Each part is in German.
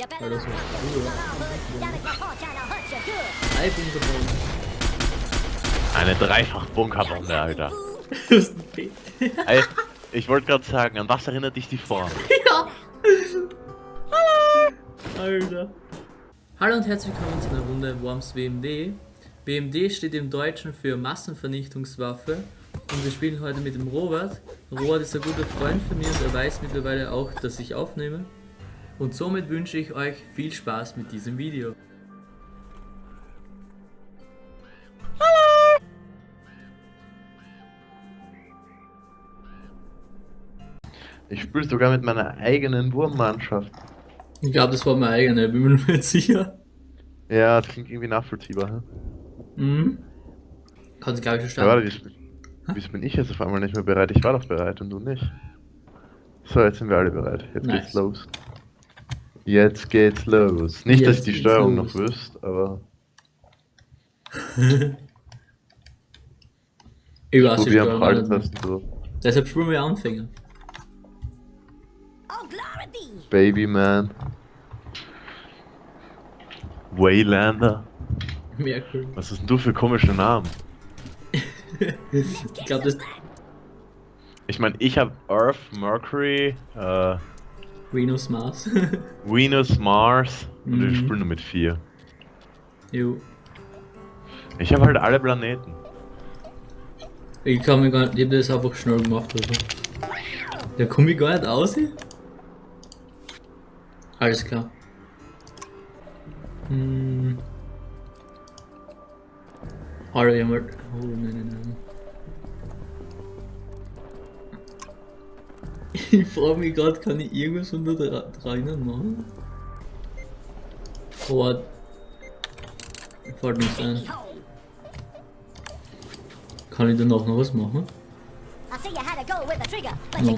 Weil das früher. Drei Bunkerbomben. Eine dreifach Bunkerbombe, Alter. Das ist ein P. Ey, ich wollte gerade sagen, an was erinnert dich die Form? Ja. Alter. Hallo und herzlich willkommen zu einer Runde Worms WMD. WMD steht im Deutschen für Massenvernichtungswaffe und wir spielen heute mit dem Robert. Robert ist ein guter Freund von mir und er weiß mittlerweile auch, dass ich aufnehme. Und somit wünsche ich euch viel Spaß mit diesem Video. Ich spiele sogar mit meiner eigenen Wurmmannschaft. Ich glaube, das war meine eigene, bin mir nicht sicher. Ja, das klingt irgendwie nachvollziehbar. Hä? Mhm. Kannst glaube ich schon Ja, warte, wieso bin ich jetzt auf einmal nicht mehr bereit? Ich war doch bereit und du nicht. So, jetzt sind wir alle bereit. Jetzt Nice. geht's los. Jetzt geht's los. Nicht, dass Jetzt ihr die geht's Steuerung los. noch wüsst, aber Ich weiß nicht, Steuerung so. Deshalb spielen wir Anfänger. Oh, glory be! Baby Man. Waylander. Merkel. Was ist denn du für komische Namen? Ich glaube, das Ich meine, ich habe Earth, Mercury, äh, Venus Mars. Venus, Mars und wir Mhm. spielen nur mit vier. jo. Ich habe halt alle Planeten. Ich kann mir gar nicht, ich hab das einfach schnell gemacht, also. Da komme ich gar nicht aus. hier. Alles klar. Hm. Alter, mal. Oh, nein, nein, nein. Ich frage mich gerade, kann ich irgendwas unter der drinnen machen? Oh, fällt nichts ein. Kann ich danach noch was machen? I see you had to go with the trigger, but No.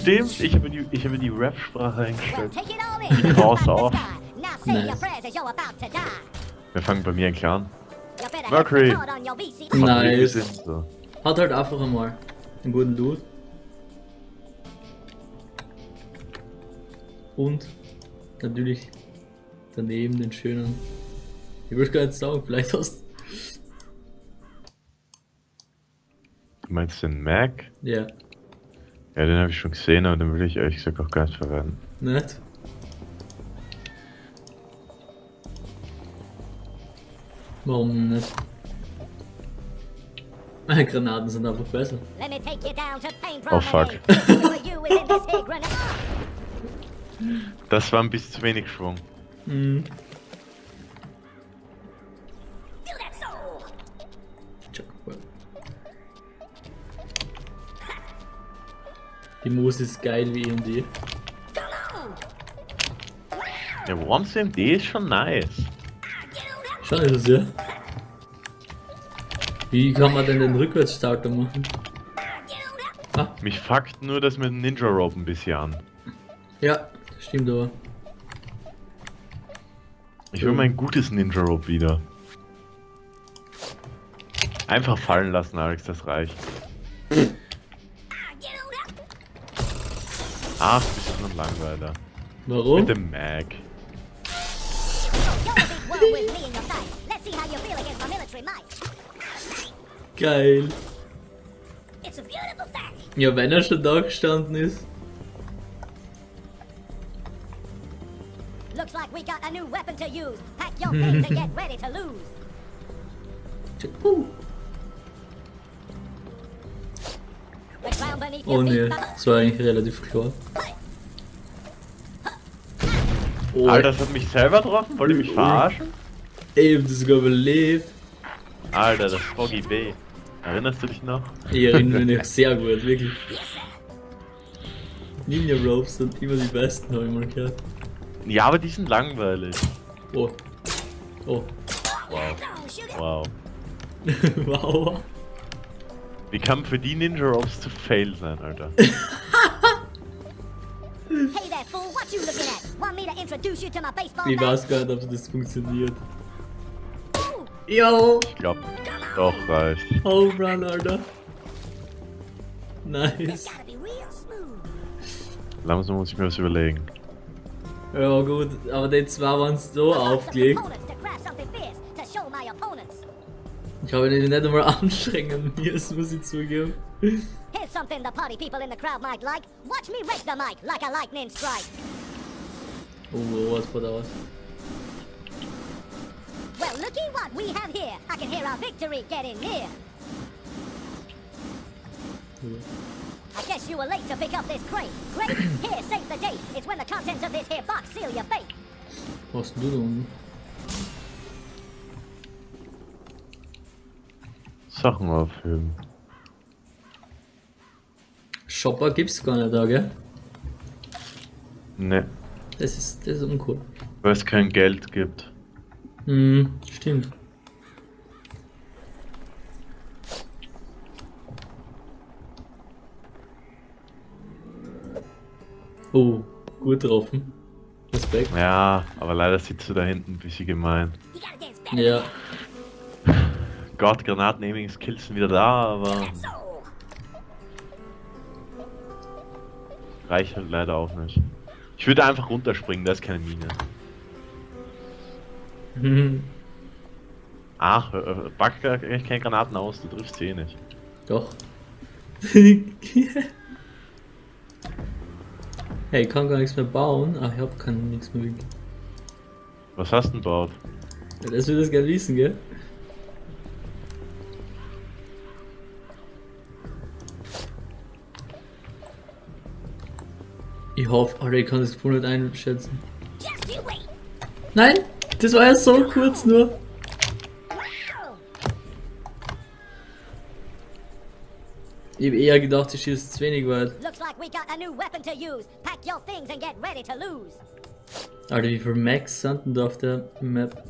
Stimmt, ich habe die, ich habe die Rap-Sprache eingestellt. Now say your Nice. Wir fangen bei mir ein Clan. Mercury. VC. Nice. Hat halt einfach einmal einen guten Loot. Und natürlich daneben den schönen. Ich würde gar nicht sagen, vielleicht hast Du meinst den Mac? Ja, Ja, den habe ich schon gesehen, aber den will ich ehrlich gesagt auch gar nicht verwenden. nicht? Warum nicht? Granaten sind einfach besser. Oh, fuck. Das war ein bisschen zu wenig Schwung. Mhm. Die Moos ist geil wie EMD. Ja, Worms MD ist schon nice. Schon ist es ja. Wie kann man denn den Rückwärtsstarter machen? Ah, Mich fuckt nur das mit dem Ninja Rope ein bisschen an. ja, stimmt aber. Ich will mein gutes Ninja Rope wieder. Einfach fallen lassen, Alex, das reicht. Ach, bist du ein Langweiler. Warum? Mit dem Mac. Geil. It's a beautiful fact. Ja, wenn er schon da gestanden ist. Looks like we got a new weapon to use. Pack your things and get ready to lose. Oh ne, das war eigentlich relativ klar. Oh, Alter, das hat mich selber getroffen? Wollt ihr mich verarschen? Ey, das sogar überlebt. Alter, das Froggy B. Erinnerst du dich noch? Ich erinnere mich sehr gut, wirklich. Ninja Ropes sind immer die besten, habe ich mal gehört. Ja, aber die sind langweilig. Oh. Oh. Wow. Wow. wow. Wie kann für die Ninja Ropes zu fail sein, Alter? Hey there, fool. What you looking at? Want me to introduce you to my baseball Ich weiß gar nicht, ob das funktioniert. Yo! Ich glaub, doch reicht. Home Run, Alter. Nice. Langsam muss ich mir was überlegen. Ja gut, aber die zwei waren so aufgelegt. Ich habe ihn nicht einmal anstrengen müssen, muss ich zugeben. Here's something the party people in the crowd might like. Watch me rake the mic like a lightning strike. Oh, was war das? Well, looky what we have here. I can hear our victory getting near. I guess you were late to pick up this crate. Great, here, save the date. It's when the contents of this here box seal your fate. Was denn du da unten? Sachen aufheben. Shopper gibt's gar nicht da, gell? Ne, Das ist, das ist uncool. weil es kein Geld gibt. Hm, stimmt. Oh, gut getroffen. Respekt. Ja, aber leider sitzt du da hinten ein bisschen gemein. Ja, Gott, Granaten-Aiming-Skills sind wieder da, aber reicht halt leider auch nicht. Ich würde einfach runterspringen, da ist keine Mine. Hm, Ach, äh, äh, pack gar echt keine Granaten aus, du triffst sie eh nicht. doch. hey, ich kann gar nichts mehr bauen. Ach, ich hab kann nichts mehr. Was hast du denn baut? Ja, das will das gerne wissen, gell? Ich hoffe, Alter, ich kann das voll nicht einschätzen. Nein! Das war ja so kurz nur. Wow. Ich hab eher gedacht, ich schieße zu wenig weit. Looks like we got a new weapon to use. Pack your things and get ready to lose. Alter, wie viele Max sind denn da auf der Map?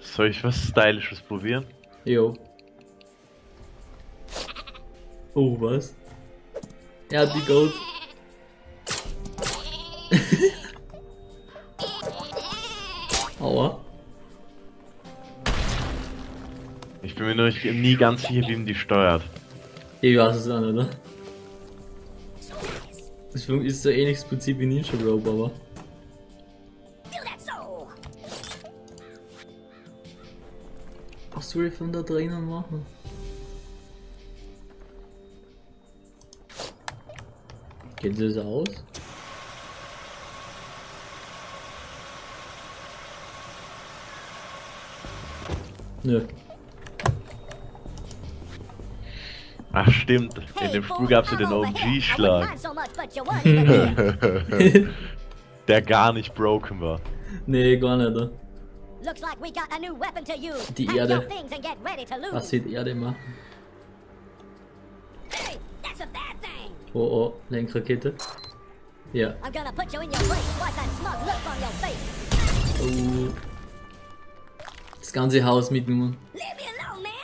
Soll ich was Stylisches probieren? Jo. Oh, was? Er hat die Gold. Bin mir nur nie ganz sicher, wie man die steuert. Ich weiß es auch nicht, oder? Das ist so ähnliches Prinzip wie Ninja Rope, aber. Was soll ich von da drinnen machen? Geht das aus? Nö. Ach stimmt, in dem Spiel gab es ja den OG-Schlag, here. der gar nicht broken war. nee, gar nicht. Oder? Looks like we got a new weapon to use. Die Erde. your things and get ready to lose. Was sieht Erde machen? Hey, that's a bad thing. Oh oh, Lenkrakete. Ja. I'm gonna put you in your place. Wipe that smug look on your face. Oh. Das ganze Haus mitgenommen. Leave me alone, man.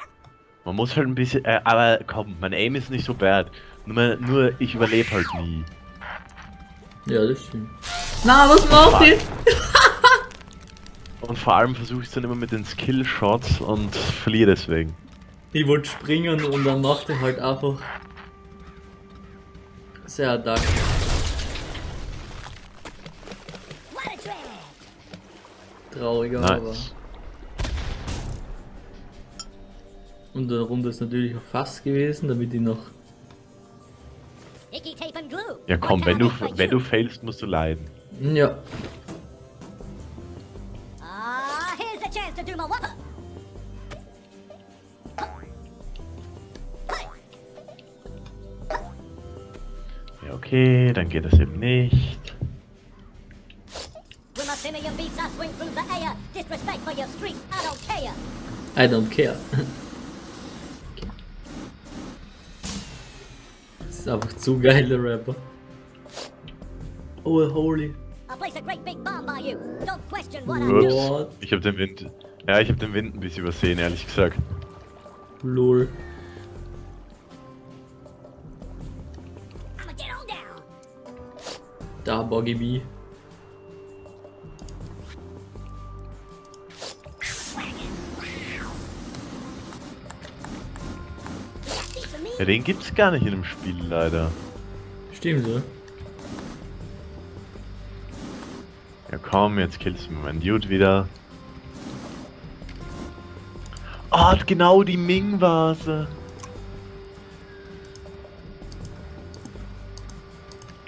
Man muss halt ein bisschen, äh, aber komm, mein Aim ist nicht so bad. Nur, mein- nur ich überlebe halt nie. Ja, das stimmt. Na, was macht ihr? Und vor allem versuche ich es dann immer mit den Skill-Shots und verliere deswegen. Ich wollte springen und dann macht er halt einfach sehr drag. Trauriger, aber. Nice. Und der Runde ist natürlich auch fast gewesen, damit ich noch. Ja komm, wenn du, wenn du failst, musst du leiden. Ja. Ja okay, dann geht das eben nicht. I swing through the air. Disrespect for your streets, I don't care. I don't care. Okay. Das ist einfach zu geil, der Rapper. Oh, holy. Ups, ich habe den Wind. Ja, ich habe den Wind ein bisschen übersehen, ehrlich gesagt. Lol. Da, Boggy B. Ja, den gibt's gar nicht in dem Spiel leider. Stimmt, oder? Ja komm, jetzt killst du mir meinen Dude wieder. Ah, genau die Ming-Vase.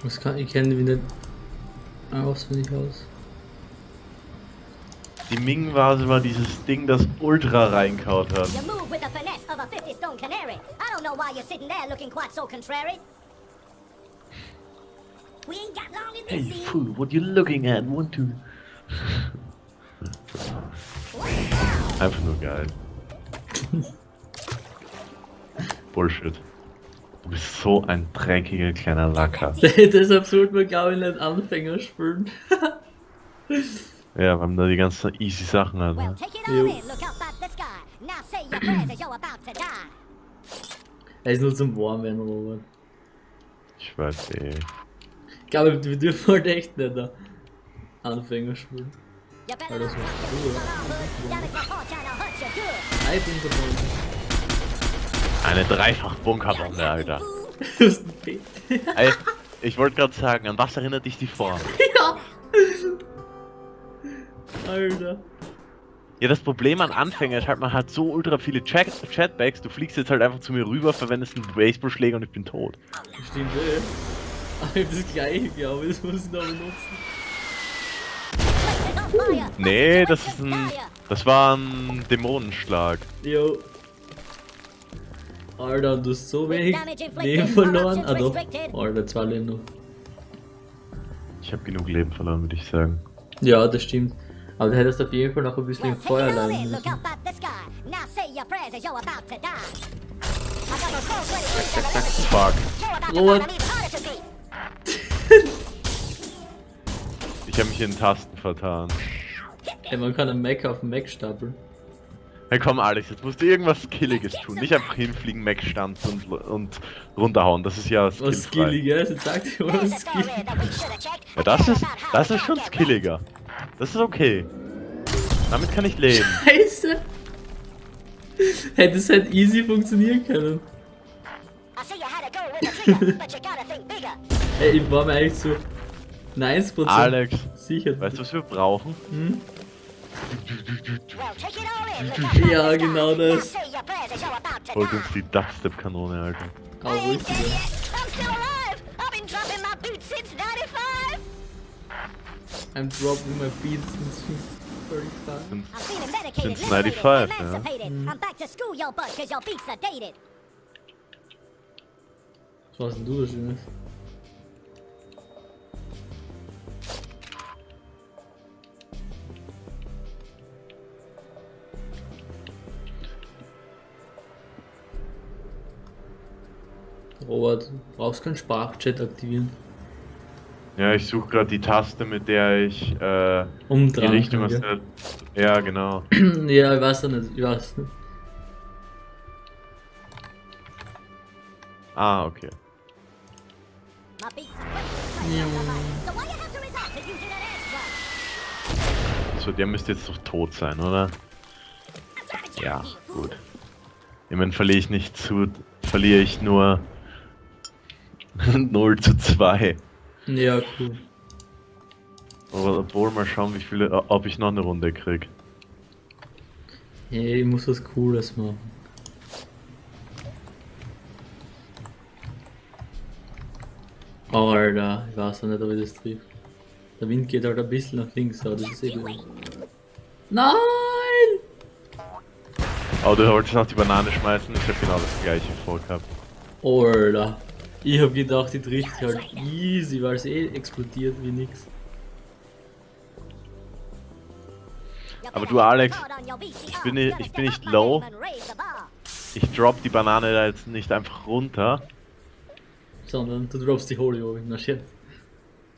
Was kann ich kenne die nicht auswendig aus. Die Ming-Vase war dieses Ding, das Ultra reinkaut hat. You move with the finesse of a 50 stone canary. Don't know why you're sitting there looking quite so contrary. We ain't got long in Hey this scene. fool, what you looking at? Want to... Einfach nur geil. Bullshit. Du bist so ein dreckiger kleiner Lacker. Deshalb sollte man glaube ich nicht Anfänger spielen. Ja, wir haben da die ganzen easy Sachen halt. Well, Ne? take er ist nur zum Warmwerden, Robert. Ich weiß eh. Ich glaube, wir dürfen halt echt nicht da Anfänger spielen. Not das bin verbunden. Eine Dreifach-Bunkerbombe, Alter. Du hast ein P. Ey, ich wollte gerade sagen, an was erinnert dich die Form? ja! Alter. Ja, das Problem an Anfänger ist halt, man hat so ultra viele Chat Chatbacks, du fliegst jetzt halt einfach zu mir rüber, verwendest einen Baseballschläger und ich bin tot. Stimmt, eh. Aber ich hab das gleiche, glaube ich, das muss ich noch benutzen. Nee, das ist ein. Das war ein Dämonenschlag. Jo. Alter, du hast so wenig Leben verloren. Ah doch. Alter, zwei Leben noch. Ich habe genug Leben verloren, würde ich sagen. Ja, das stimmt. Aber du hättest auf jeden Fall noch ein bisschen Well, im Feuer look müssen. Fuck. Beat. Ich habe mich in Tasten vertan. Ey, man kann einen Mac auf den Mac stapeln. Hey komm Alex, jetzt musst du irgendwas Skilliges tun. Nicht einfach hinfliegen, Mac stanzen und, und runterhauen. Das ist ja Was skillfrei. Skilliges? Jetzt sag dir mal was Skilliges. Ja, das ist, das ist schon skilliger. Das ist okay. Damit kann ich leben. Scheiße! Hätte es halt easy funktionieren können. Ey, ich war mir eigentlich so 90% Alex, sicher. weißt du, was wir brauchen? Hm? Ja, genau Now das. Holt uns die Dubstep-Kanone, Alter. Ain't dead richtig. I'm dropping my beats since 35. Sind- I'm feeling medicated, Since liberated, 95, ja. I'm back to school, yo butt, cause your beats are dated. Was hast denn du da Schönes? Robert, du brauchst keinen Sprachchat aktivieren. Ja, ich suche gerade die Taste, mit der ich äh, die Umdrehen. Richtung aus kann, der. Ja, genau. ja, ich weiß ja nicht, ich weiß nicht. Ah, okay. So, der müsste jetzt doch tot sein, oder? Ja, gut. Immerhin verliere ich nicht zu. Verliere ich nur 0 zu 2. Ja, cool. Aber obwohl mal schauen, wie viele, ob ich noch eine Runde krieg. Hey, ich muss was Cooles machen. Oh, Alter, ich weiß auch nicht, ob ich das trifft. Der Wind geht halt ein bisschen nach links, aber das ist eh gut. Nein! Aber du wolltest noch die Banane schmeißen, ich habe genau das gleiche vorgehabt. Oh, Alter. Ich hab gedacht, die trifft halt easy, weil sie eh explodiert wie nix. Aber du, Alex, ich bin nicht- ich bin nicht low. Ich drop die Banane da jetzt nicht einfach runter. Sondern du droppst die Holy oben. Na shit.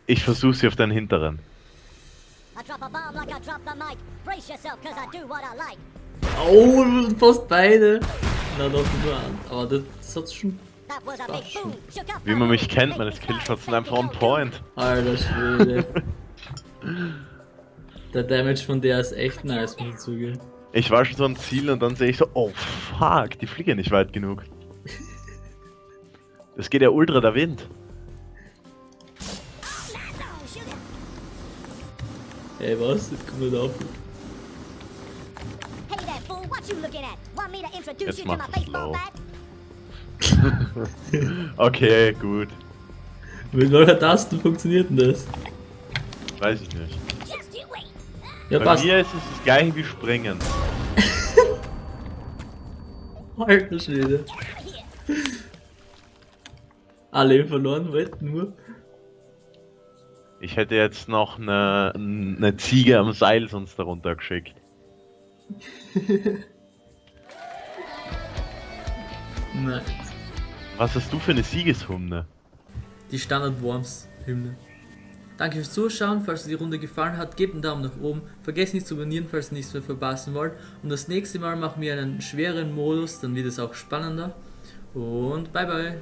Ich versuche sie auf deinen hinteren. Oh, fast beide. Na doch, nur an. Aber das, das hat's schon. Wie man mich kennt, meine Skillshots sind einfach on point. Alter Schwede. Der Damage von der ist echt nice, muss ich zugeben. Ich war schon so am Ziel und dann sehe ich so, oh fuck, die fliegen nicht weit genug. Das geht ja ultra der Wind. Ey, was? Jetzt kommt er auf. Jetzt you to my Okay, gut. Mit welcher Taste funktioniert denn das? Weiß ich nicht. Ja, Bei passt. mir ist es das gleiche wie Springen. Alter Schwede. Alle verloren wollten nur. Ich hätte jetzt noch eine, eine Ziege am Seil sonst darunter geschickt. Nein. Was hast du für eine Siegeshymne? Die Standard Worms Hymne. Danke fürs Zuschauen. Falls euch die Runde gefallen hat, gebt einen Daumen nach oben. Vergesst nicht zu abonnieren, falls ihr nichts mehr verpassen wollt. Und das nächste Mal machen wir einen schweren Modus, dann wird es auch spannender. Und bye bye.